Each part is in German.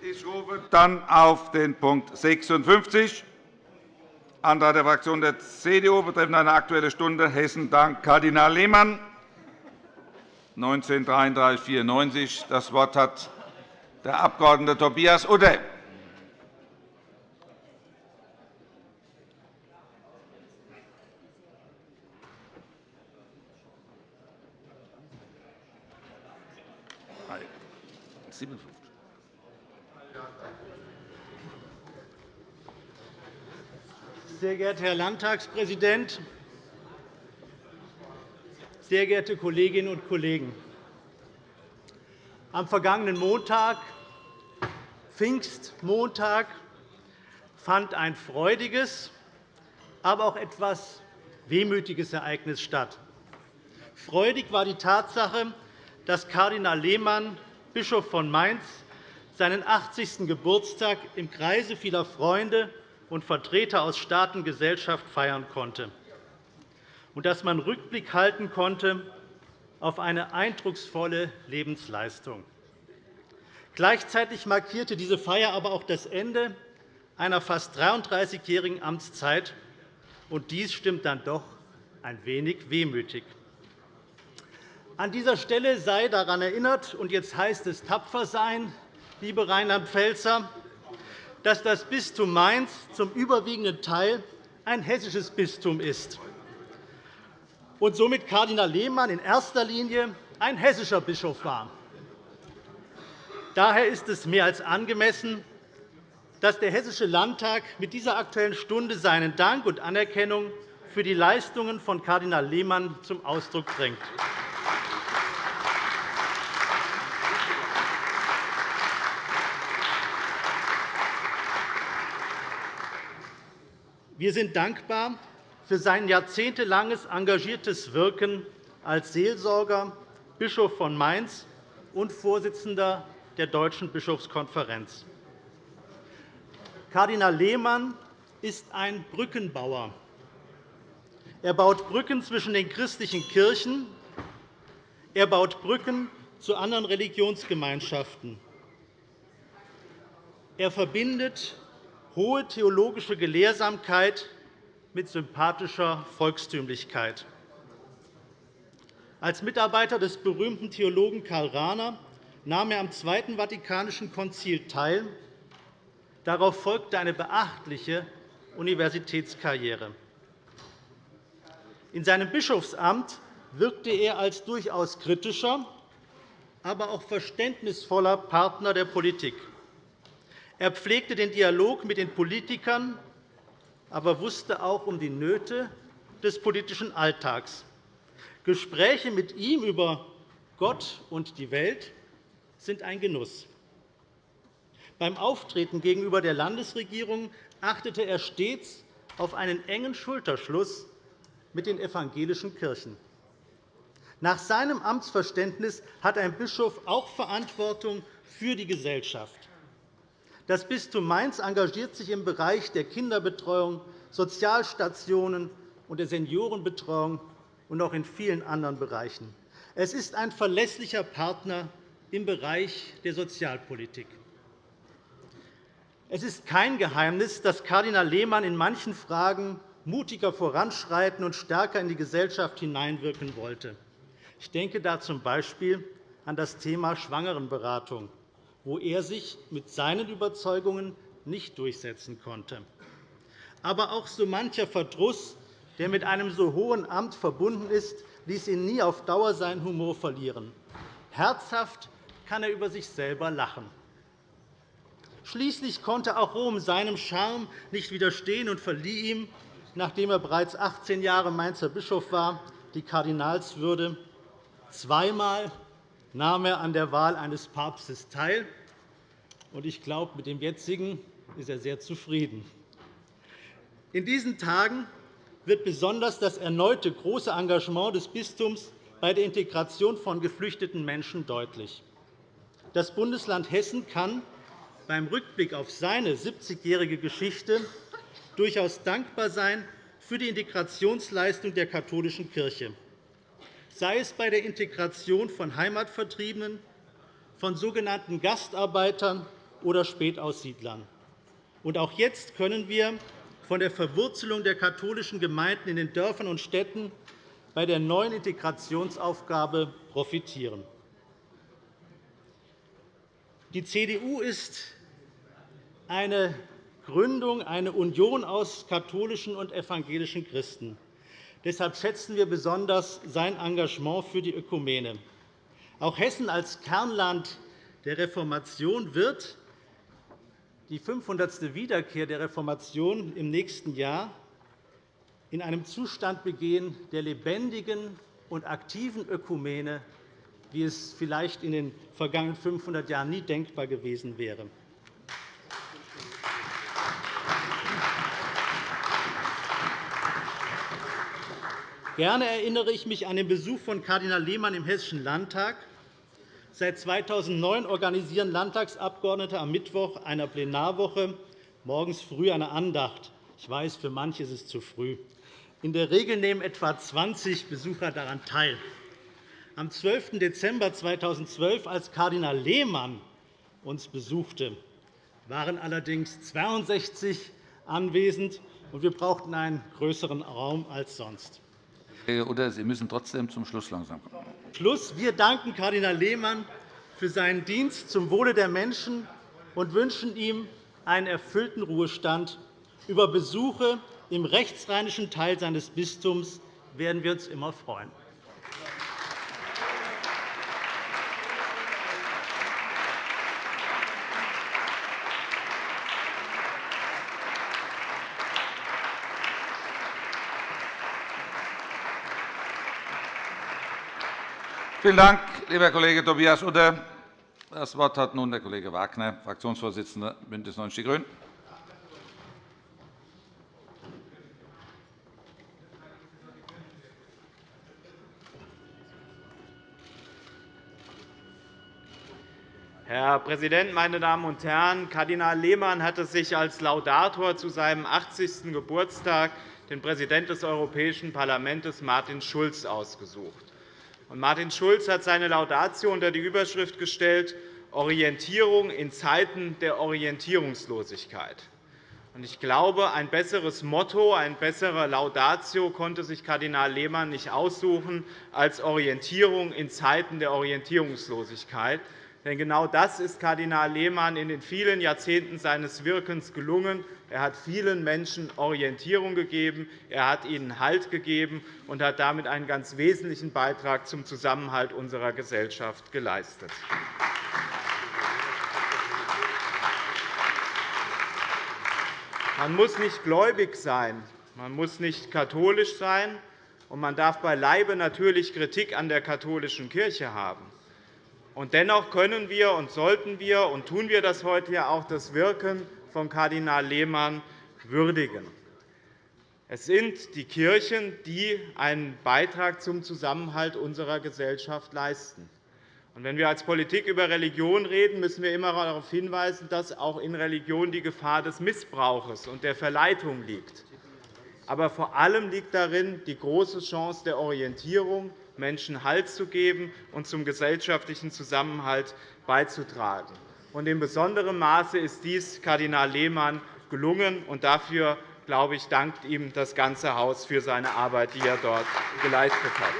Ich rufe dann auf den Punkt 56, Antrag der Fraktion der CDU betreffend eine Aktuelle Stunde Hessen dank Kardinal Lehmann, 1933 /94. Das Wort hat der Abg. Tobias Udde. Sehr geehrter Herr Landtagspräsident, sehr geehrte Kolleginnen und Kollegen! Am vergangenen Montag, Pfingstmontag, fand ein freudiges, aber auch etwas wehmütiges Ereignis statt. Freudig war die Tatsache, dass Kardinal Lehmann, Bischof von Mainz, seinen 80. Geburtstag im Kreise vieler Freunde und Vertreter aus Staat und Gesellschaft feiern konnte, und dass man Rückblick halten konnte auf eine eindrucksvolle Lebensleistung. Gleichzeitig markierte diese Feier aber auch das Ende einer fast 33-jährigen Amtszeit, und dies stimmt dann doch ein wenig wehmütig. An dieser Stelle sei daran erinnert, und jetzt heißt es tapfer sein, liebe Reinhard Pfelzer, dass das Bistum Mainz zum überwiegenden Teil ein hessisches Bistum ist und somit Kardinal Lehmann in erster Linie ein hessischer Bischof war. Daher ist es mehr als angemessen, dass der Hessische Landtag mit dieser Aktuellen Stunde seinen Dank und Anerkennung für die Leistungen von Kardinal Lehmann zum Ausdruck bringt. Wir sind dankbar für sein jahrzehntelanges engagiertes Wirken als Seelsorger, Bischof von Mainz und Vorsitzender der Deutschen Bischofskonferenz. Kardinal Lehmann ist ein Brückenbauer. Er baut Brücken zwischen den christlichen Kirchen. Er baut Brücken zu anderen Religionsgemeinschaften. Er verbindet hohe theologische Gelehrsamkeit mit sympathischer Volkstümlichkeit. Als Mitarbeiter des berühmten Theologen Karl Rahner nahm er am Zweiten Vatikanischen Konzil teil. Darauf folgte eine beachtliche Universitätskarriere. In seinem Bischofsamt wirkte er als durchaus kritischer, aber auch verständnisvoller Partner der Politik. Er pflegte den Dialog mit den Politikern, aber wusste auch um die Nöte des politischen Alltags. Gespräche mit ihm über Gott und die Welt sind ein Genuss. Beim Auftreten gegenüber der Landesregierung achtete er stets auf einen engen Schulterschluss mit den evangelischen Kirchen. Nach seinem Amtsverständnis hat ein Bischof auch Verantwortung für die Gesellschaft. Das Bistum Mainz engagiert sich im Bereich der Kinderbetreuung, Sozialstationen und der Seniorenbetreuung und auch in vielen anderen Bereichen. Es ist ein verlässlicher Partner im Bereich der Sozialpolitik. Es ist kein Geheimnis, dass Kardinal Lehmann in manchen Fragen mutiger voranschreiten und stärker in die Gesellschaft hineinwirken wollte. Ich denke da z. B. an das Thema Schwangerenberatung wo er sich mit seinen Überzeugungen nicht durchsetzen konnte. Aber auch so mancher Verdruss, der mit einem so hohen Amt verbunden ist, ließ ihn nie auf Dauer seinen Humor verlieren. Herzhaft kann er über sich selber lachen. Schließlich konnte auch Rom seinem Charme nicht widerstehen und verlieh ihm, nachdem er bereits 18 Jahre Mainzer Bischof war, die Kardinalswürde. Zweimal nahm er an der Wahl eines Papstes teil. Ich glaube, mit dem jetzigen ist er sehr zufrieden. In diesen Tagen wird besonders das erneute große Engagement des Bistums bei der Integration von geflüchteten Menschen deutlich. Das Bundesland Hessen kann beim Rückblick auf seine 70-jährige Geschichte durchaus dankbar sein für die Integrationsleistung der katholischen Kirche sei es bei der Integration von Heimatvertriebenen, von sogenannten Gastarbeitern oder Spätaussiedlern. Und auch jetzt können wir von der Verwurzelung der katholischen Gemeinden in den Dörfern und Städten bei der neuen Integrationsaufgabe profitieren. Die CDU ist eine Gründung, eine Union aus katholischen und evangelischen Christen. Deshalb schätzen wir besonders sein Engagement für die Ökumene. Auch Hessen als Kernland der Reformation wird die 500. Wiederkehr der Reformation im nächsten Jahr in einem Zustand begehen der lebendigen und aktiven Ökumene, wie es vielleicht in den vergangenen 500 Jahren nie denkbar gewesen wäre. Gerne erinnere ich mich an den Besuch von Kardinal Lehmann im Hessischen Landtag. Seit 2009 organisieren Landtagsabgeordnete am Mittwoch einer Plenarwoche morgens früh eine Andacht. Ich weiß, für manche ist es zu früh. In der Regel nehmen etwa 20 Besucher daran teil. Am 12. Dezember 2012, als Kardinal Lehmann uns besuchte, waren allerdings 62 anwesend, und wir brauchten einen größeren Raum als sonst. Oder Sie müssen trotzdem zum Schluss langsam kommen. Schluss. Wir danken Kardinal Lehmann für seinen Dienst zum Wohle der Menschen und wünschen ihm einen erfüllten Ruhestand. Über Besuche im rechtsrheinischen Teil seines Bistums werden wir uns immer freuen. Vielen Dank, lieber Kollege Tobias Utter. Das Wort hat nun der Kollege Wagner, Fraktionsvorsitzender BÜNDNIS 90 die GRÜNEN. Herr Präsident, meine Damen und Herren! Kardinal Lehmann hatte sich als Laudator zu seinem 80. Geburtstag den Präsidenten des Europäischen Parlaments, Martin Schulz, ausgesucht. Martin Schulz hat seine Laudatio unter die Überschrift gestellt Orientierung in Zeiten der Orientierungslosigkeit. Ich glaube, ein besseres Motto, eine bessere Laudatio konnte sich Kardinal Lehmann nicht aussuchen als Orientierung in Zeiten der Orientierungslosigkeit. Denn genau das ist Kardinal Lehmann in den vielen Jahrzehnten seines Wirkens gelungen. Er hat vielen Menschen Orientierung gegeben, er hat ihnen Halt gegeben und hat damit einen ganz wesentlichen Beitrag zum Zusammenhalt unserer Gesellschaft geleistet. Man muss nicht gläubig sein, man muss nicht katholisch sein, und man darf beileibe natürlich Kritik an der katholischen Kirche haben. Und dennoch können wir und sollten wir und tun wir das heute ja auch das Wirken von Kardinal Lehmann würdigen. Es sind die Kirchen, die einen Beitrag zum Zusammenhalt unserer Gesellschaft leisten. Wenn wir als Politik über Religion reden, müssen wir immer darauf hinweisen, dass auch in Religion die Gefahr des Missbrauchs und der Verleitung liegt. Aber vor allem liegt darin die große Chance der Orientierung, Menschen Halt zu geben und zum gesellschaftlichen Zusammenhalt beizutragen. In besonderem Maße ist dies Kardinal Lehmann gelungen. und Dafür glaube ich, dankt ihm das ganze Haus für seine Arbeit, die er dort geleistet hat.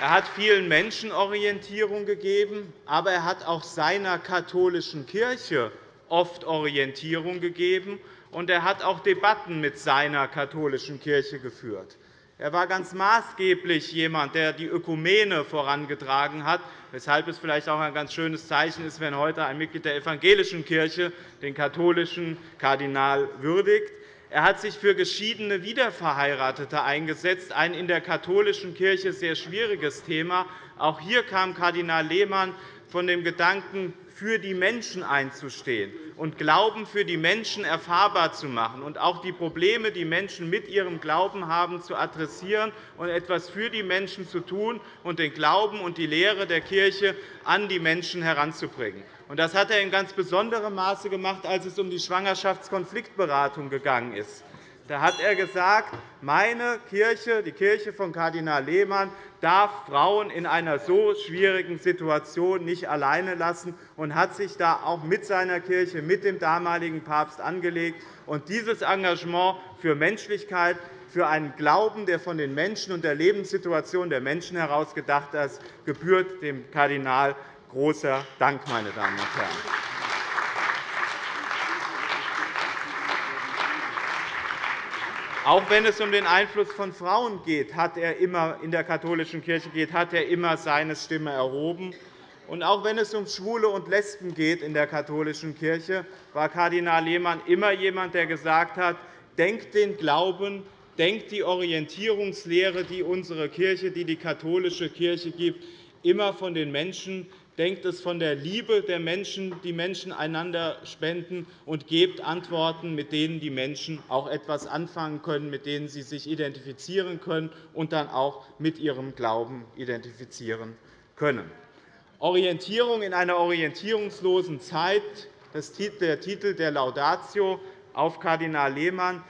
Er hat vielen Menschen Orientierung gegeben, aber er hat auch seiner katholischen Kirche oft Orientierung gegeben, und er hat auch Debatten mit seiner katholischen Kirche geführt. Er war ganz maßgeblich jemand, der die Ökumene vorangetragen hat, weshalb es vielleicht auch ein ganz schönes Zeichen ist, wenn heute ein Mitglied der evangelischen Kirche den katholischen Kardinal würdigt. Er hat sich für geschiedene Wiederverheiratete eingesetzt, ein in der katholischen Kirche sehr schwieriges Thema. Auch hier kam Kardinal Lehmann von dem Gedanken, für die Menschen einzustehen und Glauben für die Menschen erfahrbar zu machen und auch die Probleme, die Menschen mit ihrem Glauben haben, zu adressieren und etwas für die Menschen zu tun und den Glauben und die Lehre der Kirche an die Menschen heranzubringen. Das hat er in ganz besonderem Maße gemacht, als es um die Schwangerschaftskonfliktberatung gegangen ist. Da hat er gesagt, meine Kirche, die Kirche von Kardinal Lehmann, darf Frauen in einer so schwierigen Situation nicht alleine lassen und hat sich da auch mit seiner Kirche, mit dem damaligen Papst angelegt. Und dieses Engagement für Menschlichkeit, für einen Glauben, der von den Menschen und der Lebenssituation der Menschen heraus gedacht ist, gebührt dem Kardinal großer Dank, meine Damen und Herren. Auch wenn es um den Einfluss von Frauen geht, hat er immer in der katholischen Kirche geht, hat er immer seine Stimme erhoben. Und auch wenn es um Schwule und Lesben geht in der katholischen Kirche, war Kardinal Lehmann immer jemand, der gesagt hat, denkt den Glauben, denkt die Orientierungslehre, die unsere Kirche, die die katholische Kirche gibt, immer von den Menschen denkt es von der Liebe der Menschen, die Menschen einander spenden, und gebt Antworten, mit denen die Menschen auch etwas anfangen können, mit denen sie sich identifizieren können und dann auch mit ihrem Glauben identifizieren können. Orientierung in einer orientierungslosen Zeit, das der Titel der Laudatio auf Kardinal Lehmann.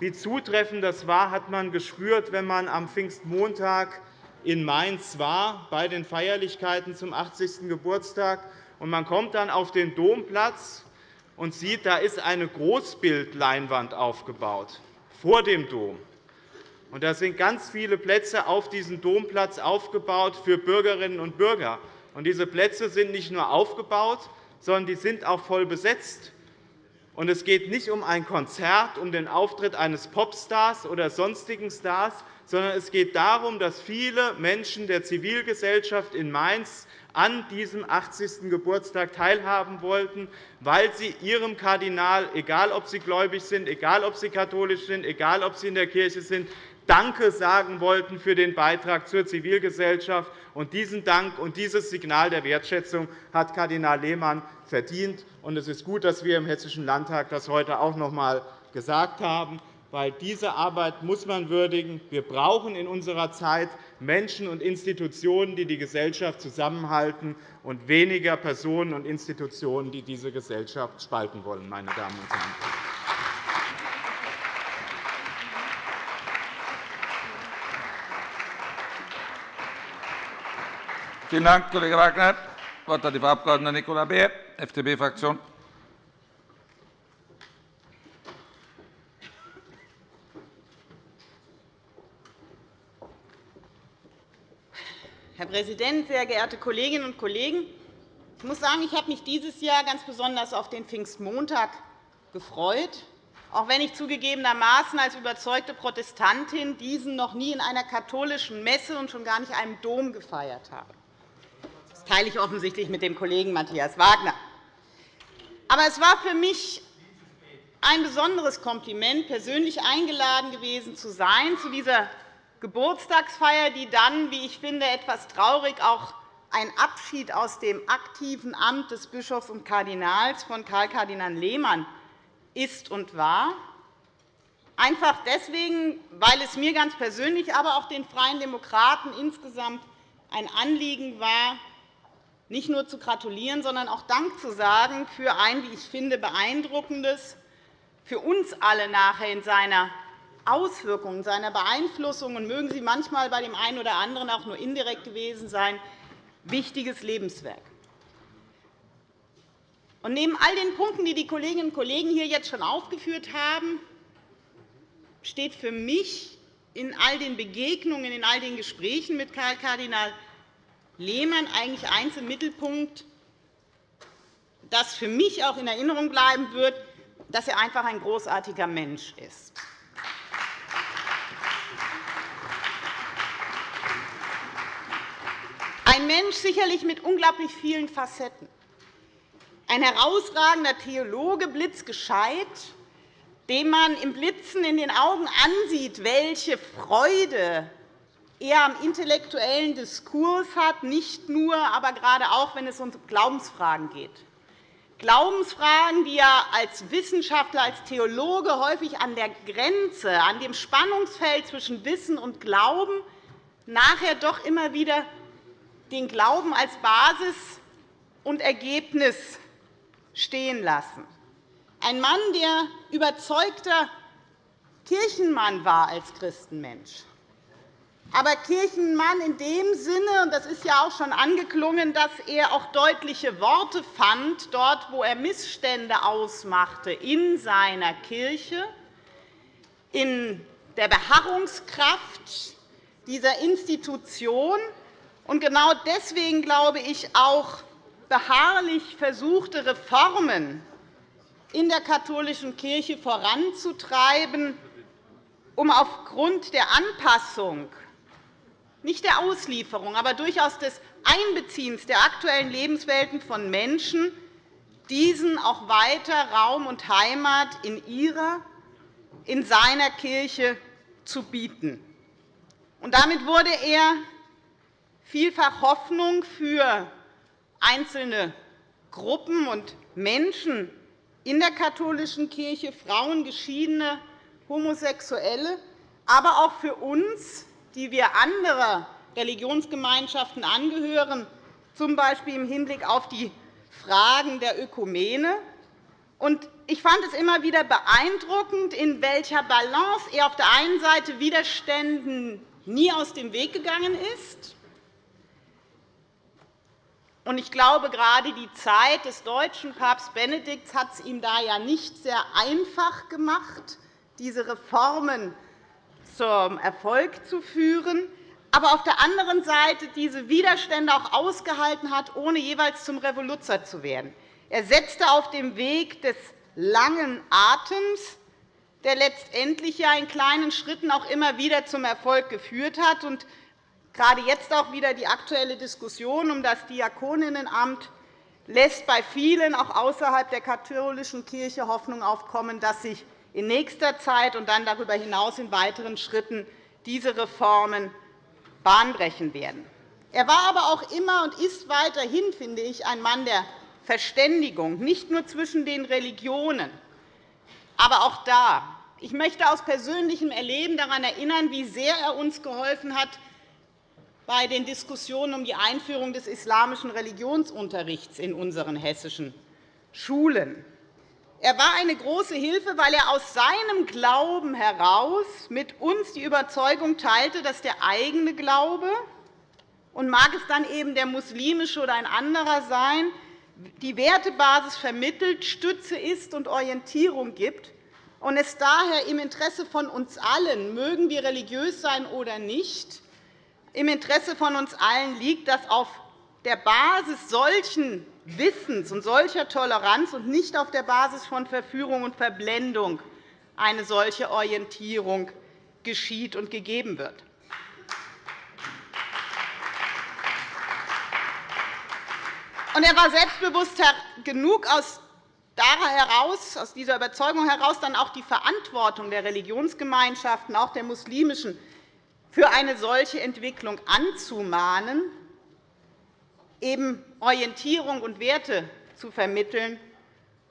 Wie zutreffend das war, hat man gespürt, wenn man am Pfingstmontag in Mainz war bei den Feierlichkeiten zum 80. Geburtstag. Man kommt dann auf den Domplatz und sieht, da ist eine Großbildleinwand aufgebaut vor dem Dom. Und da sind ganz viele Plätze auf diesem Domplatz aufgebaut für Bürgerinnen und Bürger. Und diese Plätze sind nicht nur aufgebaut, sondern die sind auch voll besetzt. Und es geht nicht um ein Konzert, um den Auftritt eines Popstars oder sonstigen Stars, sondern es geht darum, dass viele Menschen der Zivilgesellschaft in Mainz an diesem 80. Geburtstag teilhaben wollten, weil sie ihrem Kardinal, egal ob sie gläubig sind, egal ob sie katholisch sind, egal ob sie in der Kirche sind, Danke sagen wollten für den Beitrag zur Zivilgesellschaft. Und diesen Dank und dieses Signal der Wertschätzung hat Kardinal Lehmann verdient. Es ist gut, dass wir im Hessischen Landtag das heute auch noch einmal gesagt haben weil diese Arbeit muss man würdigen. Wir brauchen in unserer Zeit Menschen und Institutionen, die die Gesellschaft zusammenhalten, und weniger Personen und Institutionen, die diese Gesellschaft spalten wollen. Meine Damen und Herren. Vielen Dank, Kollege Wagner. Das Wort hat die Frau Abg. Nicola Beer, FDP-Fraktion. Herr Präsident, sehr geehrte Kolleginnen und Kollegen! Ich muss sagen, ich habe mich dieses Jahr ganz besonders auf den Pfingstmontag gefreut, auch wenn ich zugegebenermaßen als überzeugte Protestantin diesen noch nie in einer katholischen Messe und schon gar nicht einem Dom gefeiert habe. Das teile ich offensichtlich mit dem Kollegen Matthias Wagner. Aber es war für mich ein besonderes Kompliment, persönlich eingeladen gewesen zu sein zu dieser Geburtstagsfeier, die dann, wie ich finde, etwas traurig auch ein Abschied aus dem aktiven Amt des Bischofs und Kardinals von Karl Kardinal Lehmann ist und war. Einfach deswegen, weil es mir ganz persönlich, aber auch den Freien Demokraten insgesamt ein Anliegen war, nicht nur zu gratulieren, sondern auch Dank zu sagen für ein, wie ich finde, beeindruckendes, für uns alle nachher in seiner Auswirkungen, seiner Beeinflussung und mögen sie manchmal bei dem einen oder anderen auch nur indirekt gewesen sein, wichtiges Lebenswerk. Und neben all den Punkten, die die Kolleginnen und Kollegen hier jetzt schon aufgeführt haben, steht für mich in all den Begegnungen, in all den Gesprächen mit Karl Kardinal Lehmann eigentlich eins im Mittelpunkt, das für mich auch in Erinnerung bleiben wird, dass er einfach ein großartiger Mensch ist. Ein Mensch sicherlich mit unglaublich vielen Facetten. Ein herausragender Theologe, blitzgescheit, dem man im Blitzen in den Augen ansieht, welche Freude er am intellektuellen Diskurs hat, nicht nur, aber gerade auch, wenn es um Glaubensfragen geht. Glaubensfragen, die er als Wissenschaftler, als Theologe häufig an der Grenze, an dem Spannungsfeld zwischen Wissen und Glauben nachher doch immer wieder den Glauben als Basis und Ergebnis stehen lassen. Ein Mann, der überzeugter Kirchenmann war als Christenmensch. Aber Kirchenmann in dem Sinne, und das ist ja auch schon angeklungen, dass er auch deutliche Worte fand, dort, wo er Missstände ausmachte in seiner Kirche, in der Beharrungskraft dieser Institution und genau deswegen glaube ich auch beharrlich versuchte Reformen in der katholischen Kirche voranzutreiben, um aufgrund der Anpassung nicht der Auslieferung, aber durchaus des Einbeziehens der aktuellen Lebenswelten von Menschen, diesen auch weiter Raum und Heimat in ihrer, in seiner Kirche zu bieten. Und damit wurde er vielfach Hoffnung für einzelne Gruppen und Menschen in der katholischen Kirche, Frauen, Geschiedene, Homosexuelle, aber auch für uns die wir anderer Religionsgemeinschaften angehören, z. B. im Hinblick auf die Fragen der Ökumene. Ich fand es immer wieder beeindruckend, in welcher Balance er auf der einen Seite Widerständen nie aus dem Weg gegangen ist. Ich glaube, gerade die Zeit des deutschen Papst Benedikts hat es ihm da ja nicht sehr einfach gemacht, diese Reformen zum Erfolg zu führen, aber auf der anderen Seite diese Widerstände auch ausgehalten hat, ohne jeweils zum Revoluzer zu werden. Er setzte auf dem Weg des langen Atems, der letztendlich ja in kleinen Schritten auch immer wieder zum Erfolg geführt hat. Gerade jetzt auch wieder die aktuelle Diskussion um das Diakoninnenamt lässt bei vielen auch außerhalb der katholischen Kirche Hoffnung aufkommen, dass sich in nächster Zeit und dann darüber hinaus in weiteren Schritten diese Reformen bahnbrechen werden. Er war aber auch immer und ist weiterhin, finde ich, ein Mann der Verständigung, nicht nur zwischen den Religionen, aber auch da. Ich möchte aus persönlichem Erleben daran erinnern, wie sehr er uns geholfen hat bei den Diskussionen um die Einführung des islamischen Religionsunterrichts in unseren hessischen Schulen. Er war eine große Hilfe, weil er aus seinem Glauben heraus mit uns die Überzeugung teilte, dass der eigene Glaube und mag es dann eben der muslimische oder ein anderer sein, die Wertebasis vermittelt, Stütze ist und Orientierung gibt, und es daher im Interesse von uns allen, mögen wir religiös sein oder nicht, im Interesse von uns allen liegt, dass auf der Basis solchen Wissens und solcher Toleranz und nicht auf der Basis von Verführung und Verblendung eine solche Orientierung geschieht und gegeben wird. Er war selbstbewusst genug, aus dieser Überzeugung heraus dann auch die Verantwortung der Religionsgemeinschaften, auch der muslimischen, für eine solche Entwicklung anzumahnen eben Orientierung und Werte zu vermitteln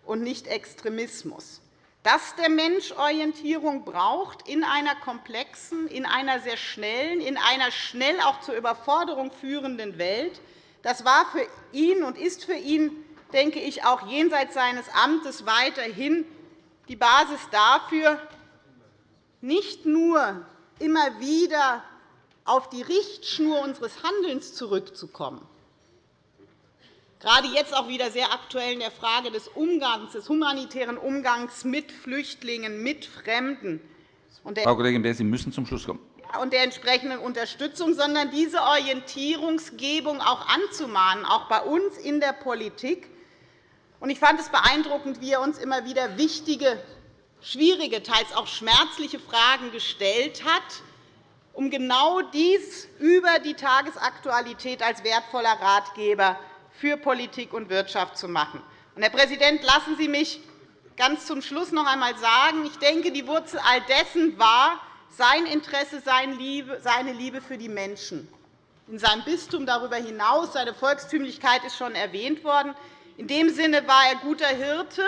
und nicht Extremismus. Dass der Mensch Orientierung braucht in einer komplexen, in einer sehr schnellen, in einer schnell auch zur Überforderung führenden Welt, das war für ihn und ist für ihn, denke ich, auch jenseits seines Amtes weiterhin die Basis dafür, nicht nur immer wieder auf die Richtschnur unseres Handelns zurückzukommen, gerade jetzt auch wieder sehr aktuell in der Frage des Umgangs, des humanitären Umgangs mit Flüchtlingen, mit Fremden. Frau Kollegin Beer, Sie müssen zum Schluss kommen und der entsprechenden Unterstützung, sondern diese Orientierungsgebung auch anzumahnen, auch bei uns in der Politik. Ich fand es beeindruckend, wie er uns immer wieder wichtige, schwierige, teils auch schmerzliche Fragen gestellt hat, um genau dies über die Tagesaktualität als wertvoller Ratgeber für Politik und Wirtschaft zu machen. Herr Präsident, lassen Sie mich ganz zum Schluss noch einmal sagen, ich denke, die Wurzel all dessen war sein Interesse, seine Liebe für die Menschen. In seinem Bistum darüber hinaus, seine Volkstümlichkeit ist schon erwähnt worden. In dem Sinne war er guter Hirte,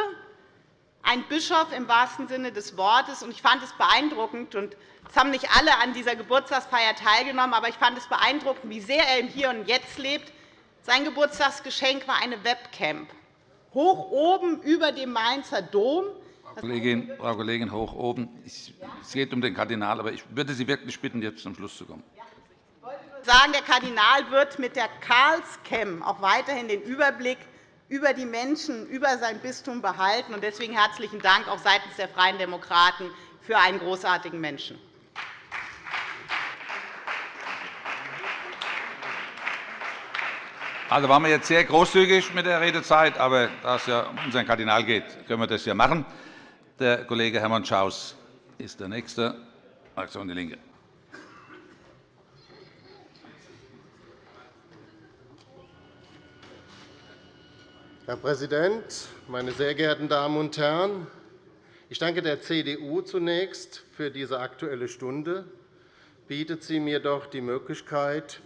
ein Bischof im wahrsten Sinne des Wortes. Ich fand es beeindruckend, und es haben nicht alle an dieser Geburtstagsfeier teilgenommen, aber ich fand es beeindruckend, wie sehr er im Hier und Jetzt lebt, sein Geburtstagsgeschenk war eine Webcam, hoch oben über dem Mainzer Dom, Kollegin, Frau Kollegin Hoch oben, es geht um den Kardinal, aber ich würde Sie wirklich bitten, jetzt zum Schluss zu kommen. Ich wollte nur sagen, der Kardinal wird mit der Karlscam auch weiterhin den Überblick über die Menschen, über sein Bistum behalten. Deswegen herzlichen Dank auch seitens der Freien Demokraten für einen großartigen Menschen. Also waren wir jetzt sehr großzügig mit der Redezeit, aber da es ja um unseren Kardinal geht, können wir das ja machen. Der Kollege Hermann Schaus ist der Nächste, Fraktion DIE LINKE. Herr Präsident, meine sehr geehrten Damen und Herren! Ich danke der CDU zunächst für diese Aktuelle Stunde. Bietet sie mir doch die Möglichkeit,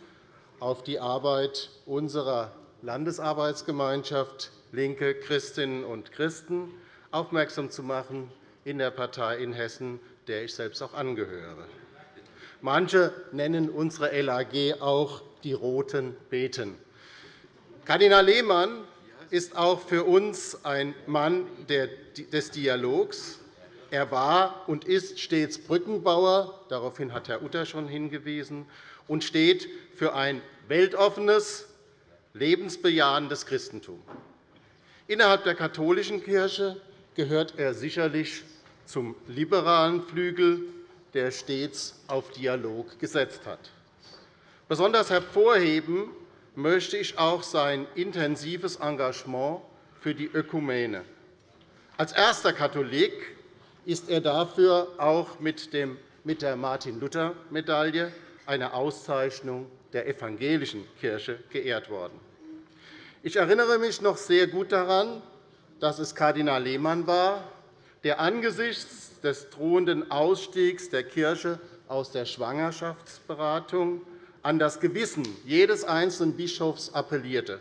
auf die Arbeit unserer Landesarbeitsgemeinschaft Linke Christinnen und Christen aufmerksam zu machen in der Partei in Hessen, der ich selbst auch angehöre. Manche nennen unsere LAG auch die Roten Beten. Kardinal Lehmann ist auch für uns ein Mann des Dialogs. Er war und ist stets Brückenbauer, daraufhin hat Herr Utter schon hingewiesen, und steht für ein weltoffenes, lebensbejahendes Christentum. Innerhalb der katholischen Kirche gehört er sicherlich zum liberalen Flügel, der stets auf Dialog gesetzt hat. Besonders hervorheben möchte ich auch sein intensives Engagement für die Ökumene. Als erster Katholik ist er dafür auch mit der Martin-Luther-Medaille, einer Auszeichnung der evangelischen Kirche, geehrt worden. Ich erinnere mich noch sehr gut daran, dass es Kardinal Lehmann war, der angesichts des drohenden Ausstiegs der Kirche aus der Schwangerschaftsberatung an das Gewissen jedes einzelnen Bischofs appellierte.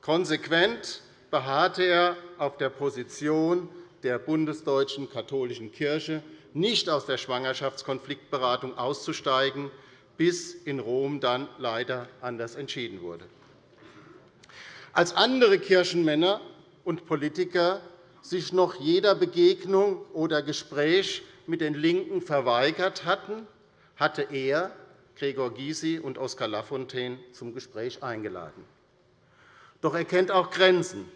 Konsequent beharrte er auf der Position der bundesdeutschen katholischen Kirche, nicht aus der Schwangerschaftskonfliktberatung auszusteigen, bis in Rom dann leider anders entschieden wurde. Als andere Kirchenmänner und Politiker sich noch jeder Begegnung oder Gespräch mit den LINKEN verweigert hatten, hatte er Gregor Gysi und Oskar Lafontaine zum Gespräch eingeladen. Doch er kennt auch Grenzen.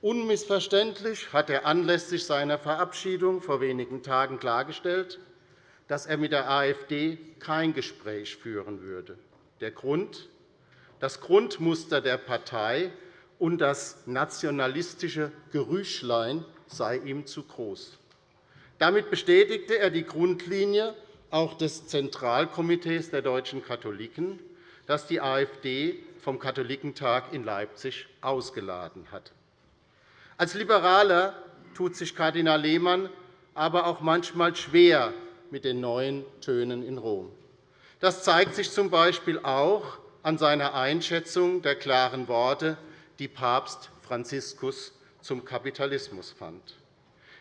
Unmissverständlich hat er anlässlich seiner Verabschiedung vor wenigen Tagen klargestellt, dass er mit der AfD kein Gespräch führen würde. Der Grund? Das Grundmuster der Partei und das nationalistische Gerüchlein sei ihm zu groß. Damit bestätigte er die Grundlinie auch des Zentralkomitees der deutschen Katholiken, das die AfD vom Katholikentag in Leipzig ausgeladen hat. Als Liberaler tut sich Kardinal Lehmann aber auch manchmal schwer mit den neuen Tönen in Rom. Das zeigt sich z. B. auch an seiner Einschätzung der klaren Worte, die Papst Franziskus zum Kapitalismus fand.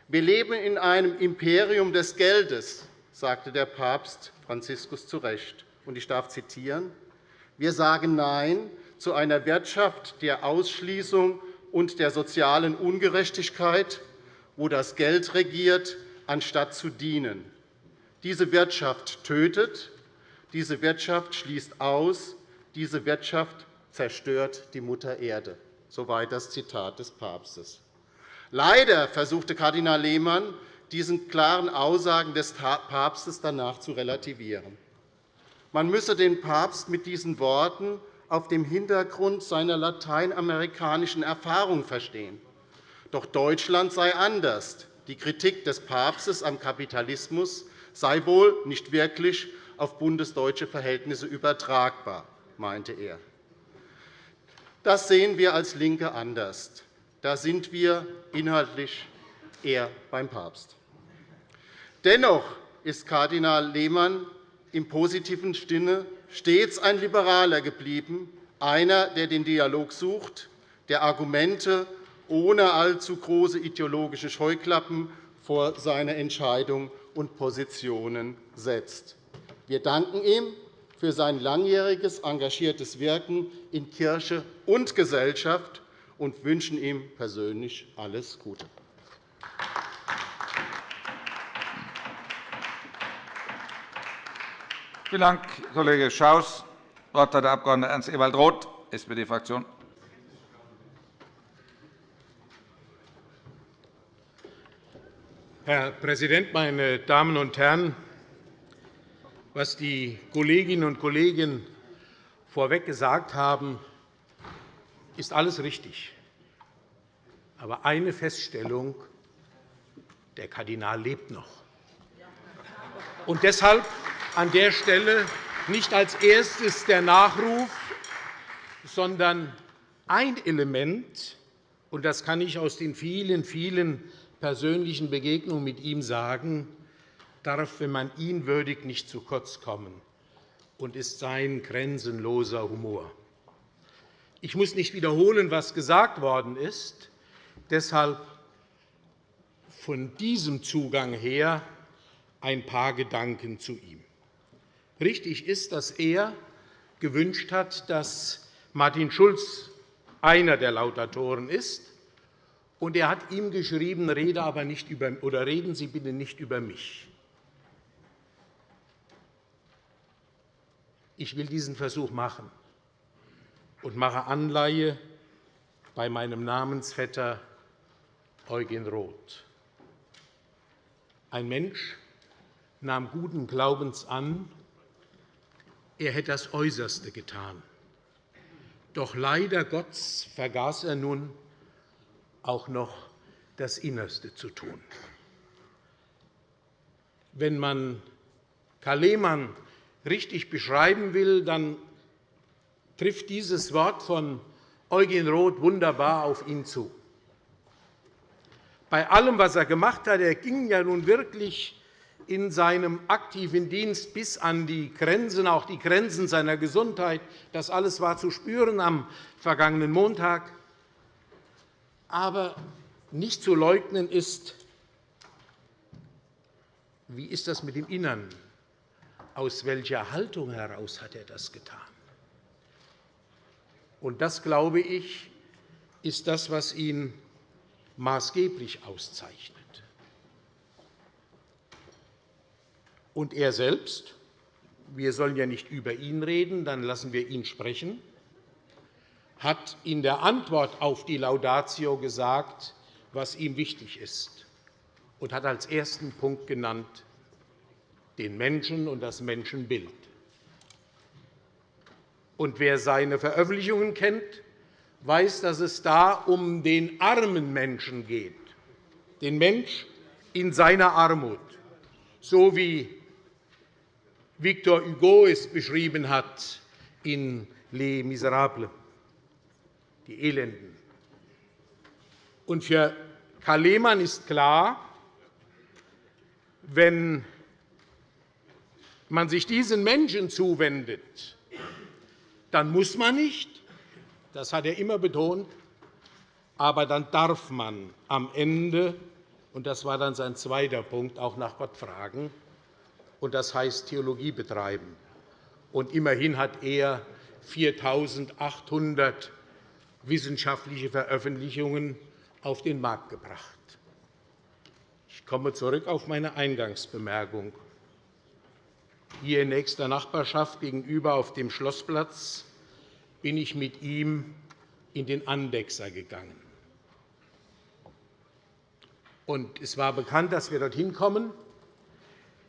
Wir leben in einem Imperium des Geldes, sagte der Papst Franziskus zu Recht. Ich darf zitieren. Wir sagen Nein zu einer Wirtschaft der Ausschließung und der sozialen Ungerechtigkeit, wo das Geld regiert, anstatt zu dienen. Diese Wirtschaft tötet, diese Wirtschaft schließt aus, diese Wirtschaft zerstört die Mutter Erde. Soweit das Zitat des Papstes. Leider versuchte Kardinal Lehmann, diesen klaren Aussagen des Papstes danach zu relativieren. Man müsse den Papst mit diesen Worten auf dem Hintergrund seiner lateinamerikanischen Erfahrung verstehen. Doch Deutschland sei anders. Die Kritik des Papstes am Kapitalismus sei wohl nicht wirklich auf bundesdeutsche Verhältnisse übertragbar, meinte er. Das sehen wir als LINKE anders. Da sind wir inhaltlich eher beim Papst. Dennoch ist Kardinal Lehmann im positiven Sinne stets ein Liberaler geblieben, einer, der den Dialog sucht, der Argumente ohne allzu große ideologische Scheuklappen vor seine Entscheidungen und Positionen setzt. Wir danken ihm für sein langjähriges engagiertes Wirken in Kirche und Gesellschaft und wünschen ihm persönlich alles Gute. Vielen Dank, Kollege Schaus. Das Wort hat der Abg. Ernst Ewald Roth, SPD-Fraktion. Herr Präsident, meine Damen und Herren! Was die Kolleginnen und Kollegen vorweg gesagt haben, ist alles richtig. Aber eine Feststellung. Der Kardinal lebt noch. Und deshalb an der Stelle nicht als erstes der Nachruf, sondern ein Element, und das kann ich aus den vielen, vielen persönlichen Begegnungen mit ihm sagen, darf, wenn man ihn würdigt, nicht zu kurz kommen und ist sein grenzenloser Humor. Ich muss nicht wiederholen, was gesagt worden ist. Deshalb von diesem Zugang her ein paar Gedanken zu ihm. Richtig ist, dass er gewünscht hat, dass Martin Schulz einer der Laudatoren ist. Und er hat ihm geschrieben, rede aber nicht über, oder reden Sie bitte nicht über mich. Ich will diesen Versuch machen und mache Anleihe bei meinem Namensvetter Eugen Roth. Ein Mensch nahm guten Glaubens an, er hätte das Äußerste getan. Doch leider Gottes vergaß er nun auch noch das Innerste zu tun. Wenn man Karl Lehmann richtig beschreiben will, dann trifft dieses Wort von Eugen Roth wunderbar auf ihn zu. Bei allem, was er gemacht hat, er ging ja nun wirklich in seinem aktiven Dienst bis an die Grenzen, auch die Grenzen seiner Gesundheit. Das alles war zu spüren am vergangenen Montag. Aber nicht zu leugnen ist, wie ist das mit dem Innern? Aus welcher Haltung heraus hat er das getan? Und das, glaube ich, ist das, was ihn maßgeblich auszeichnet. Und er selbst, wir sollen ja nicht über ihn reden, dann lassen wir ihn sprechen, hat in der Antwort auf die Laudatio gesagt, was ihm wichtig ist, und hat als ersten Punkt genannt den Menschen und das Menschenbild. Und wer seine Veröffentlichungen kennt, weiß, dass es da um den armen Menschen geht, den Mensch in seiner Armut, so wie Victor Hugo es beschrieben hat in Les Miserables die Elenden. Und für Karl Lehmann ist klar, wenn man sich diesen Menschen zuwendet, dann muss man nicht, das hat er immer betont, aber dann darf man am Ende, und das war dann sein zweiter Punkt, auch nach Gott fragen, und das heißt Theologie betreiben. Und immerhin hat er 4.800 wissenschaftliche Veröffentlichungen auf den Markt gebracht. Ich komme zurück auf meine Eingangsbemerkung. Hier in nächster Nachbarschaft gegenüber auf dem Schlossplatz bin ich mit ihm in den Andexer gegangen. Es war bekannt, dass wir dorthin kommen.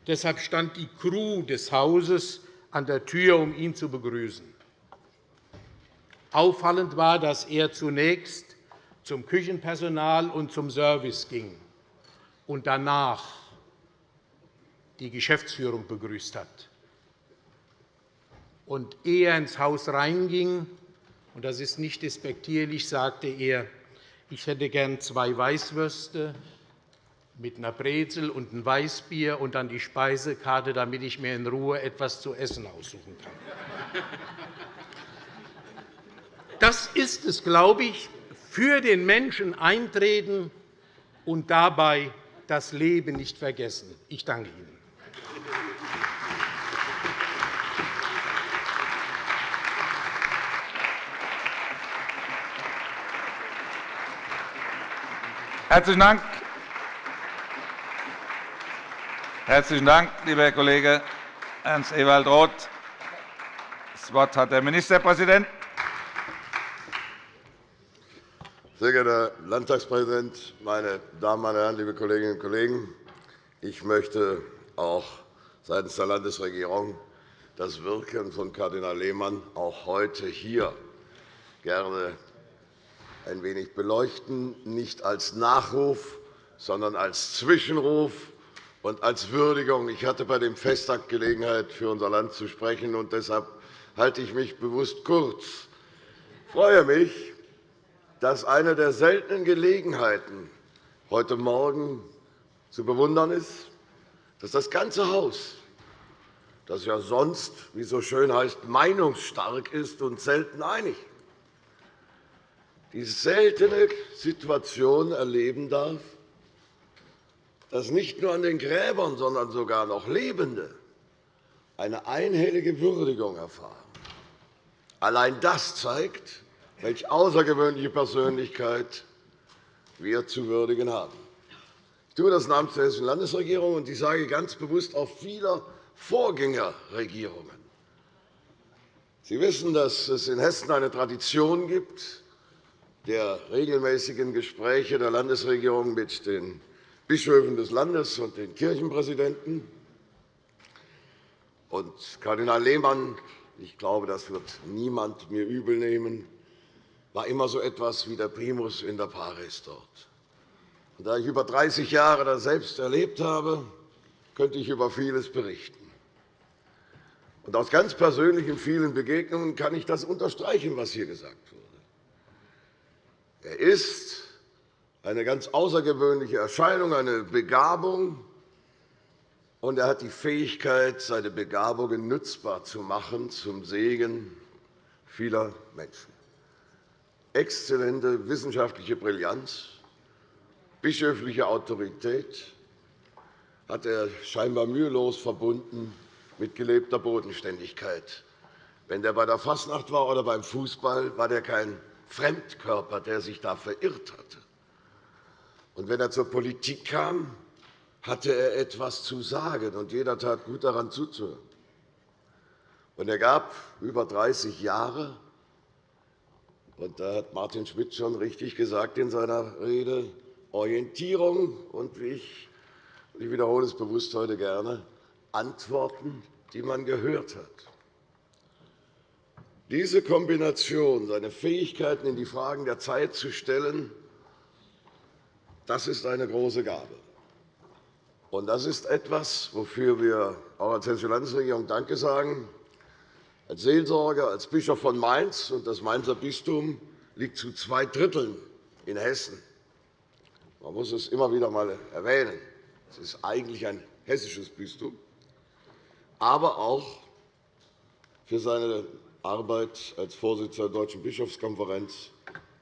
Deshalb stand die Crew des Hauses an der Tür, um ihn zu begrüßen. Auffallend war, dass er zunächst zum Küchenpersonal und zum Service ging und danach die Geschäftsführung begrüßt hat. Und ehe er ins Haus reinging, und das ist nicht despektierlich, sagte er, ich hätte gern zwei Weißwürste mit einer Brezel und einem Weißbier und dann die Speisekarte, damit ich mir in Ruhe etwas zu essen aussuchen kann. Das ist es, glaube ich, für den Menschen eintreten und dabei das Leben nicht vergessen. Ich danke Ihnen. Herzlichen Dank. Herzlichen Dank, lieber Herr Kollege. Ernst Ewald Roth. Das Wort hat der Ministerpräsident. Sehr geehrter Herr Landtagspräsident, meine Damen meine Herren, liebe Kolleginnen und Kollegen! Ich möchte auch seitens der Landesregierung das Wirken von Kardinal Lehmann auch heute hier gerne ein wenig beleuchten, nicht als Nachruf, sondern als Zwischenruf und als Würdigung. Ich hatte bei dem Festakt Gelegenheit, für unser Land zu sprechen, und deshalb halte ich mich bewusst kurz. Ich freue mich, dass eine der seltenen Gelegenheiten heute Morgen zu bewundern ist, dass das ganze Haus, das ja sonst, wie so schön heißt, meinungsstark ist und selten einig, die seltene Situation erleben darf, dass nicht nur an den Gräbern, sondern sogar noch Lebende eine einhellige Würdigung erfahren. Allein das zeigt, welch außergewöhnliche Persönlichkeit wir zu würdigen haben. Ich tue das namens der Hessischen Landesregierung, und ich sage ganz bewusst auch vieler Vorgängerregierungen. Sie wissen, dass es in Hessen eine Tradition gibt der regelmäßigen Gespräche der Landesregierung mit den Bischöfen des Landes und den Kirchenpräsidenten. Und Kardinal Lehmann, ich glaube, das wird niemand mir übelnehmen, war immer so etwas wie der Primus in der Paris dort. Und da ich über 30 Jahre das selbst erlebt habe, könnte ich über vieles berichten. Und aus ganz persönlichen vielen Begegnungen kann ich das unterstreichen, was hier gesagt wurde. Er ist eine ganz außergewöhnliche Erscheinung, eine Begabung, und er hat die Fähigkeit, seine Begabungen nutzbar zu machen zum Segen vieler Menschen exzellente wissenschaftliche Brillanz, bischöfliche Autorität hat er scheinbar mühelos verbunden mit gelebter Bodenständigkeit. Wenn er bei der Fastnacht war oder beim Fußball, war er kein Fremdkörper, der sich da verirrt hatte. Und wenn er zur Politik kam, hatte er etwas zu sagen, und jeder tat gut daran zuzuhören. Und er gab über 30 Jahre und da hat Martin Schmidt schon richtig gesagt in seiner Rede, Orientierung und, wie ich, ich wiederhole es bewusst heute gerne, Antworten, die man gehört hat. Diese Kombination, seine Fähigkeiten in die Fragen der Zeit zu stellen, das ist eine große Gabe. Und das ist etwas, wofür wir auch als Hessische Landesregierung Danke sagen. Als Seelsorger, als Bischof von Mainz, und das Mainzer Bistum liegt zu zwei Dritteln in Hessen. Man muss es immer wieder einmal erwähnen. Es ist eigentlich ein hessisches Bistum, aber auch für seine Arbeit als Vorsitzender der Deutschen Bischofskonferenz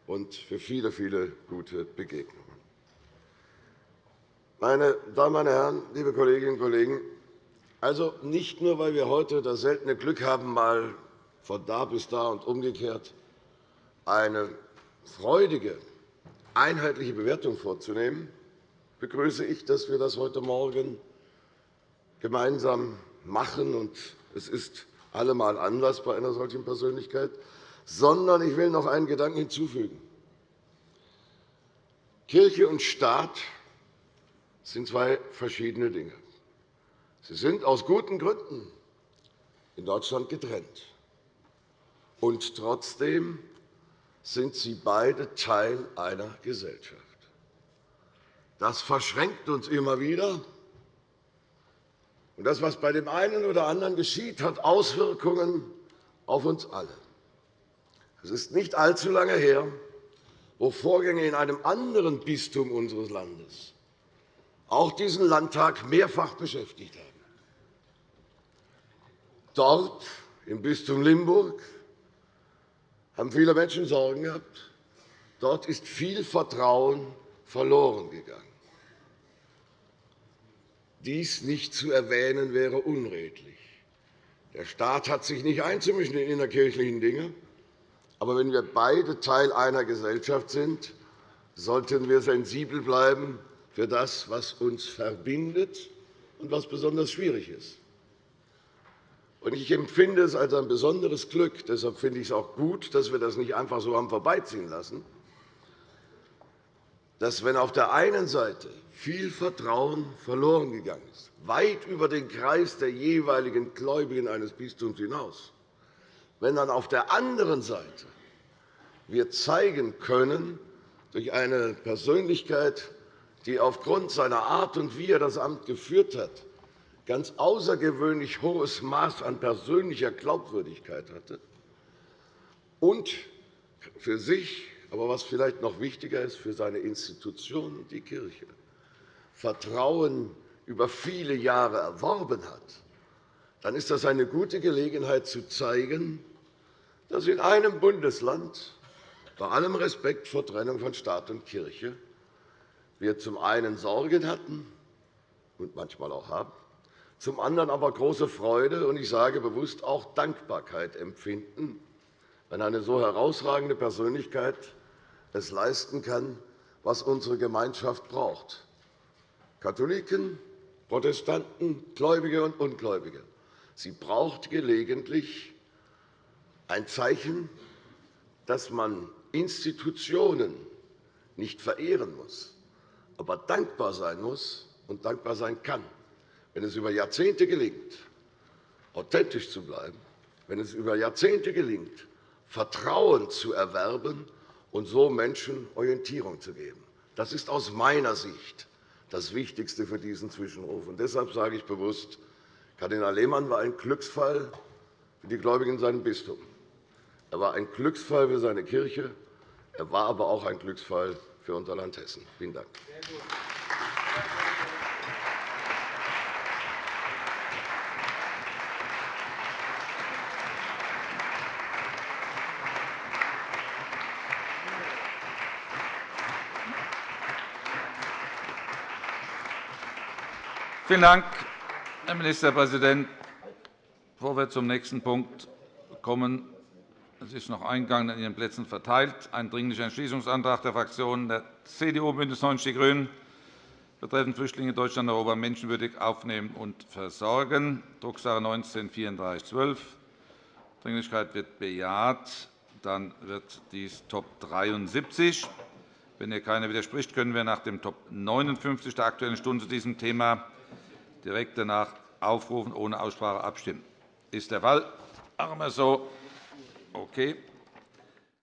und für viele, viele gute Begegnungen. Meine Damen und Herren, liebe Kolleginnen und Kollegen, also nicht nur, weil wir heute das seltene Glück haben, mal von da bis da und umgekehrt eine freudige, einheitliche Bewertung vorzunehmen, begrüße ich, dass wir das heute Morgen gemeinsam machen. Und es ist allemal Anlass bei einer solchen Persönlichkeit. Sondern ich will noch einen Gedanken hinzufügen. Kirche und Staat sind zwei verschiedene Dinge. Sie sind aus guten Gründen in Deutschland getrennt. Und trotzdem sind sie beide Teil einer Gesellschaft. Das verschränkt uns immer wieder. Und das, was bei dem einen oder anderen geschieht, hat Auswirkungen auf uns alle. Es ist nicht allzu lange her, wo Vorgänge in einem anderen Bistum unseres Landes auch diesen Landtag mehrfach beschäftigt haben. Dort, im Bistum Limburg, haben viele Menschen Sorgen gehabt. Dort ist viel Vertrauen verloren gegangen. Dies nicht zu erwähnen, wäre unredlich. Der Staat hat sich nicht einzumischen in innerkirchlichen Dinge. Aber wenn wir beide Teil einer Gesellschaft sind, sollten wir sensibel bleiben für das, was uns verbindet und was besonders schwierig ist. Ich empfinde es als ein besonderes Glück, deshalb finde ich es auch gut, dass wir das nicht einfach so haben vorbeiziehen lassen, dass, wenn auf der einen Seite viel Vertrauen verloren gegangen ist, weit über den Kreis der jeweiligen Gläubigen eines Bistums hinaus, wenn dann auf der anderen Seite wir zeigen können, durch eine Persönlichkeit, die aufgrund seiner Art und wie er das Amt geführt hat, ganz außergewöhnlich hohes Maß an persönlicher Glaubwürdigkeit hatte und für sich, aber was vielleicht noch wichtiger ist, für seine Institution, die Kirche, Vertrauen über viele Jahre erworben hat, dann ist das eine gute Gelegenheit zu zeigen, dass in einem Bundesland bei allem Respekt vor Trennung von Staat und Kirche wir zum einen Sorgen hatten und manchmal auch haben, zum anderen aber große Freude und ich sage bewusst auch Dankbarkeit empfinden, wenn eine so herausragende Persönlichkeit es leisten kann, was unsere Gemeinschaft braucht. Katholiken, Protestanten, Gläubige und Ungläubige. Sie braucht gelegentlich ein Zeichen, dass man Institutionen nicht verehren muss, aber dankbar sein muss und dankbar sein kann, wenn es über Jahrzehnte gelingt, authentisch zu bleiben, wenn es über Jahrzehnte gelingt, Vertrauen zu erwerben und so Menschen Orientierung zu geben. Das ist aus meiner Sicht das Wichtigste für diesen Zwischenruf. Und deshalb sage ich bewusst, Kardinal Lehmann war ein Glücksfall für die Gläubigen in seinem Bistum. Er war ein Glücksfall für seine Kirche. Er war aber auch ein Glücksfall für unser Land Hessen. Vielen Dank. Vielen Dank, Herr Ministerpräsident. Bevor wir zum nächsten Punkt kommen, es ist noch eingegangen an Ihren Plätzen verteilt, ein Dringlicher Entschließungsantrag der Fraktionen der CDU, BÜNDNIS 90 die GRÜNEN betreffend Flüchtlinge in Deutschland und Europa menschenwürdig aufnehmen und versorgen, Drucksache 19-3412. Dringlichkeit wird bejaht. Dann wird dies Top 73. Wenn hier keiner widerspricht, können wir nach dem Top 59 der Aktuellen Stunde zu diesem Thema direkt danach aufrufen, ohne Aussprache abstimmen. Ist der Fall? Machen wir so. Okay.